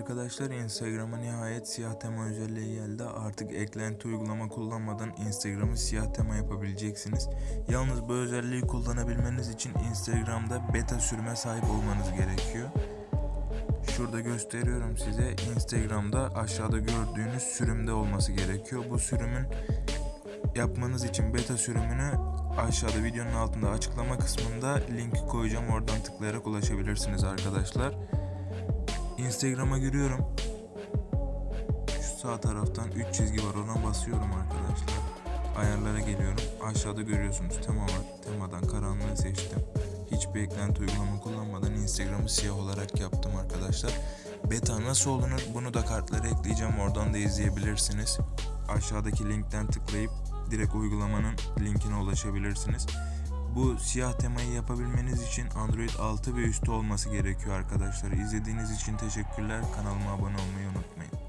arkadaşlar Instagram'a nihayet siyah tema özelliği geldi. Artık eklenti uygulama kullanmadan Instagram'ı siyah tema yapabileceksiniz. Yalnız bu özelliği kullanabilmeniz için Instagram'da beta sürüme sahip olmanız gerekiyor. Şurada gösteriyorum size Instagram'da aşağıda gördüğünüz sürümde olması gerekiyor. Bu sürümün yapmanız için beta sürümünü aşağıda videonun altında açıklama kısmında linki koyacağım. Oradan tıklayarak ulaşabilirsiniz arkadaşlar. Instagram'a giriyorum. Şu sağ taraftan 3 çizgi var ona basıyorum arkadaşlar. Ayarlara geliyorum. Aşağıda görüyorsunuz tema var. Temadan karanlığı seçtim. Hiçbir eklenti uygulama kullanmadan Instagram'ı siyah olarak yaptım arkadaşlar. Beta nasıl olunur bunu da kartlara ekleyeceğim. Oradan da izleyebilirsiniz. Aşağıdaki linkten tıklayıp direkt uygulamanın linkine ulaşabilirsiniz. Bu siyah temayı yapabilmeniz için Android 6 ve üstü olması gerekiyor arkadaşlar. İzlediğiniz için teşekkürler. Kanalıma abone olmayı unutmayın.